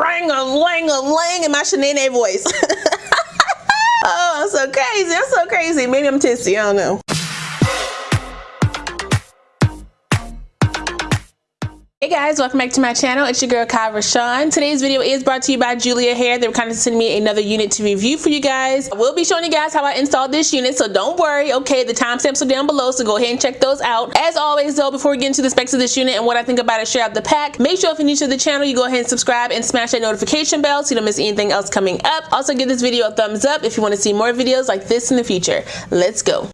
ring a ling a ling in my Shanae voice. oh, I'm so crazy. I'm so crazy. Maybe I'm tipsy. I don't know. Hey guys, welcome back to my channel. It's your girl Kai Rashawn. Today's video is brought to you by Julia Hair. They were kind of sending me another unit to review for you guys. I will be showing you guys how I installed this unit, so don't worry. Okay, the timestamps are down below, so go ahead and check those out. As always though, before we get into the specs of this unit and what I think about it straight out the pack, make sure if you're new to the channel, you go ahead and subscribe and smash that notification bell so you don't miss anything else coming up. Also give this video a thumbs up if you want to see more videos like this in the future. Let's go.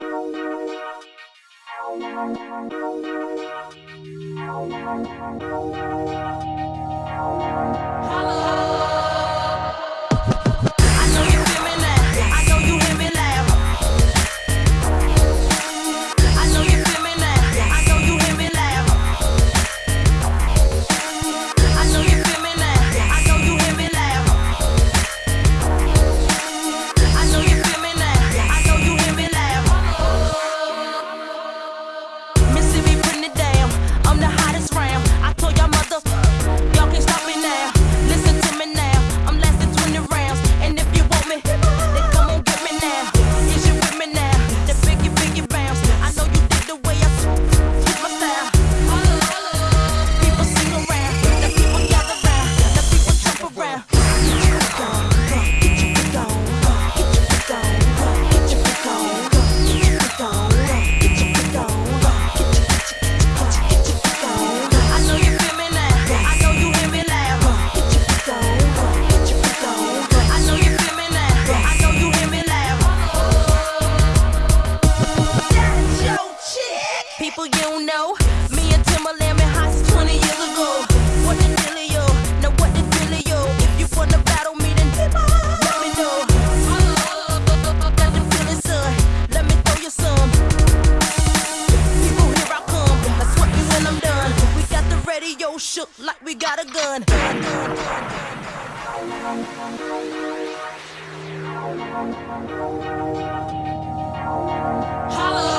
So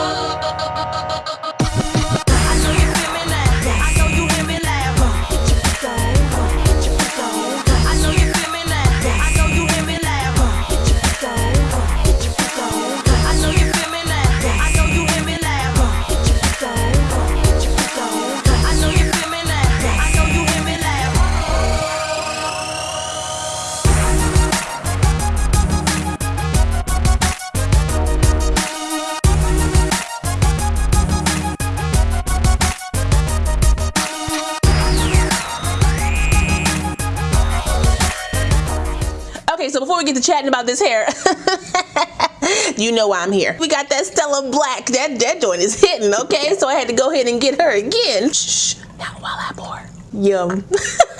we get to chatting about this hair, you know why I'm here. We got that Stella Black. That, that joint is hitting, okay? So I had to go ahead and get her again. Shh, not while I pour. Yum.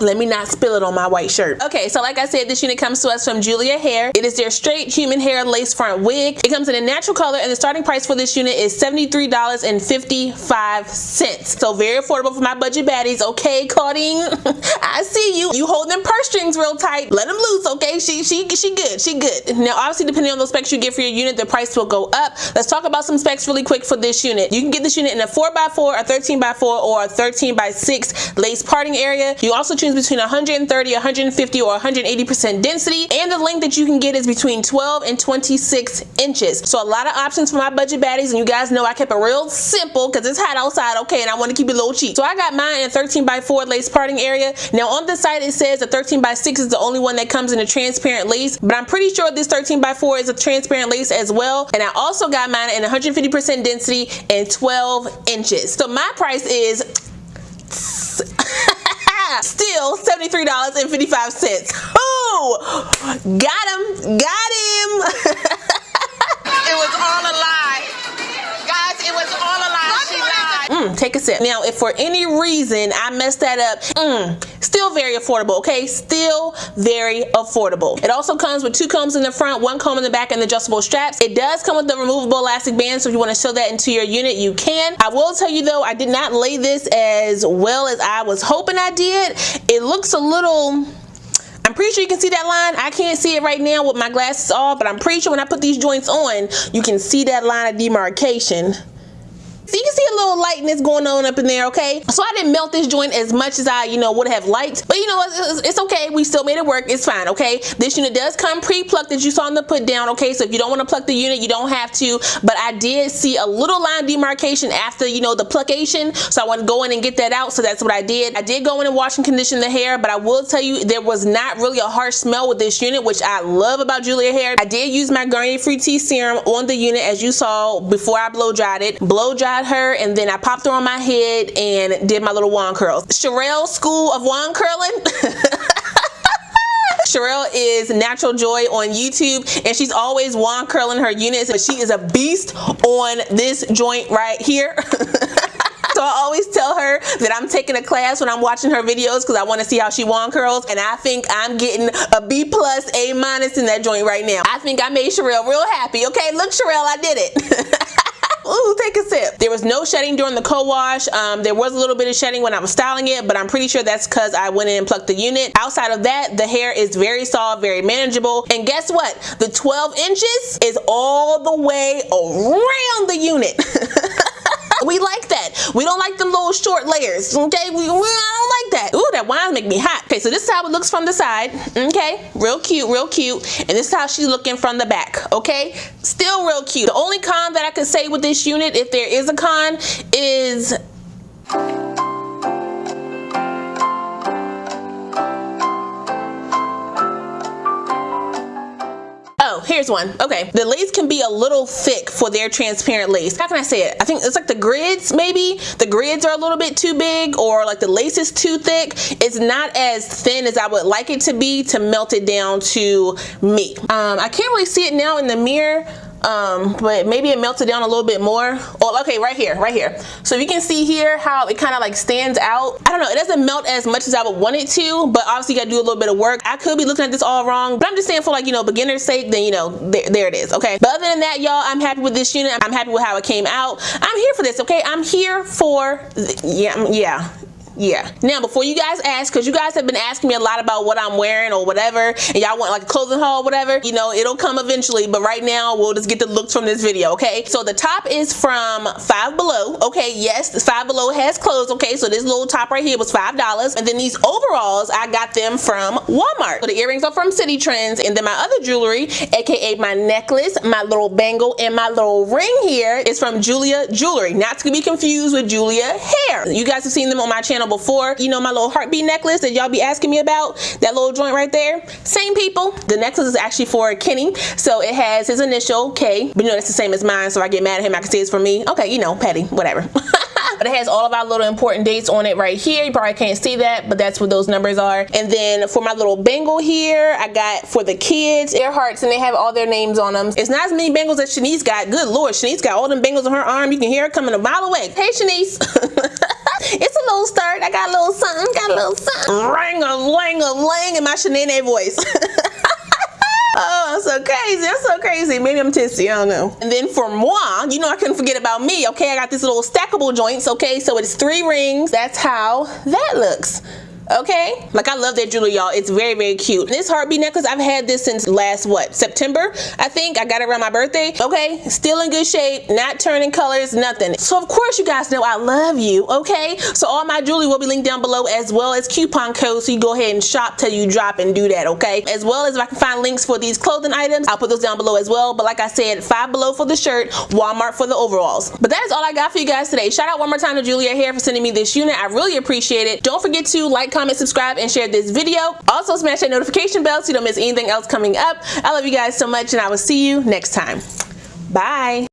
Let me not spill it on my white shirt. Okay, so like I said, this unit comes to us from Julia Hair. It is their straight human hair lace front wig. It comes in a natural color and the starting price for this unit is $73.55. So very affordable for my budget baddies. Okay, Claudine, I see you. You hold them purse strings real tight. Let them loose, okay? She, she, she good, she good. Now, obviously, depending on the specs you get for your unit, the price will go up. Let's talk about some specs really quick for this unit. You can get this unit in a 4x4, a 13x4, or a 13x6 lace parting area. You also choose between 130, 150, or 180% density. And the length that you can get is between 12 and 26 inches. So a lot of options for my budget baddies. And you guys know I kept it real simple because it's hot outside, okay, and I want to keep it little cheap. So I got mine in 13 by 4 lace parting area. Now on the site it says a 13 by 6 is the only one that comes in a transparent lace, but I'm pretty sure this 13 by 4 is a transparent lace as well. And I also got mine in 150% density and 12 inches. So my price is Still $73.55. Oh, got him, got him. it was all a lie. Mm, take a sip. Now, if for any reason I messed that up, mm, still very affordable, okay? Still very affordable. It also comes with two combs in the front, one comb in the back, and adjustable straps. It does come with the removable elastic band, so if you want to sew that into your unit, you can. I will tell you though, I did not lay this as well as I was hoping I did. It looks a little I'm pretty sure you can see that line. I can't see it right now with my glasses off, but I'm pretty sure when I put these joints on, you can see that line of demarcation So you can see a little lightness going on up in there, okay? So I didn't melt this joint as much as I, you know, would have liked. You know, it's, it's okay. We still made it work. It's fine, okay? This unit does come pre-plucked as you saw in the put down, okay? So if you don't want to pluck the unit, you don't have to. But I did see a little line demarcation after, you know, the pluckation. So I want to go in and get that out. So that's what I did. I did go in and wash and condition the hair, but I will tell you there was not really a harsh smell with this unit, which I love about Julia hair. I did use my Garnier Fructis serum on the unit as you saw before I blow dried it. Blow dried her and then I popped her on my head and did my little wand curls. Sherelle School of Wand Curling. Sherelle is Natural Joy on YouTube and she's always wand curling her units but she is a beast on this joint right here. So I always tell her that I'm taking a class when I'm watching her videos because I want to see how she wand curls. And I think I'm getting a B plus, A minus in that joint right now. I think I made Sherelle real happy. Okay, look Sherelle, I did it. Ooh, take a sip. There was no shedding during the co-wash. Um, there was a little bit of shedding when I was styling it, but I'm pretty sure that's because I went in and plucked the unit. Outside of that, the hair is very soft, very manageable. And guess what? The 12 inches is all the way around the unit. we like that. We don't like the little short layers, okay? We, we don't like that. Ooh, that wine make me hot. Okay, so this is how it looks from the side, okay? Real cute, real cute. And this is how she's looking from the back, okay? Still real cute. The only con that I could say with this unit, if there is a con, is Oh, here's one. Okay, the lace can be a little thick for their transparent lace. How can I say it? I think it's like the grids, maybe. The grids are a little bit too big or like the lace is too thick. It's not as thin as I would like it to be to melt it down to me. Um, I can't really see it now in the mirror um, but maybe it melted down a little bit more. Oh, okay, right here, right here. So you can see here how it kind of like stands out. I don't know, it doesn't melt as much as I would want it to, but obviously you gotta do a little bit of work. I could be looking at this all wrong, but I'm just saying for like, you know, beginner's sake, then, you know, there, there it is, okay? But other than that, y'all, I'm happy with this unit. I'm happy with how it came out. I'm here for this, okay? I'm here for, yeah, yeah, yeah. Now before you guys ask because you guys have been asking me a lot about what i'm wearing or whatever and y'all want like a clothing haul whatever you know it'll come eventually but right now we'll just get the looks from this video okay? So the top is from five below okay? Yes five below has clothes okay? So this little top right here was five dollars and then these overalls i got them from walmart. So the earrings are from Citi Trends and then my other jewelry aka my necklace my little bangle and my little ring here is from julia jewelry. Not to be confused with julia hair. You guys have seen them on my channel before. You know my little heartbeat necklace that y'all be asking me about? That little joint right there? Same people. The necklace is actually for Kenny. So it has his initial, K. But you know that's the same as mine, so I get mad at him. I can say it's for me. Okay, you know, petty, whatever. but it has all of our little important dates on it right here you probably can't see that but that's what those numbers are and then for my little bangle here I got for the kids Earharts and they have all their names on them it's not as many bangles as Shanice got good lord Shanice got all them bangles on her arm you can hear her coming a mile away hey Shanice little start I got a little something got a little something ring a ling a ling in my Shanae voice Oh, I'm so crazy. I'm so crazy. Maybe I'm tipsy. I don't know. And then for moi, you know I couldn't forget about me. Okay, I got these little stackable joints. Okay, so it's three rings. That's how that looks okay? Like i love that jewelry y'all. It's very very cute. This heartbeat necklace i've had this since last what september i think? I got it around my birthday. Okay? Still in good shape. Not turning colors nothing. So of course you guys know i love you okay? So all my jewelry will be linked down below as well as coupon codes so you go ahead and shop till you drop and do that okay? As well as if i can find links for these clothing items i'll put those down below as well. But like i said five below for the shirt walmart for the overalls. But that is all i got for you guys today. Shout out one more time to julia hair for sending me this unit. I really appreciate it. Don't forget to like comment, subscribe, and share this video. Also smash that notification bell so you don't miss anything else coming up. I love you guys so much and I will see you next time. Bye.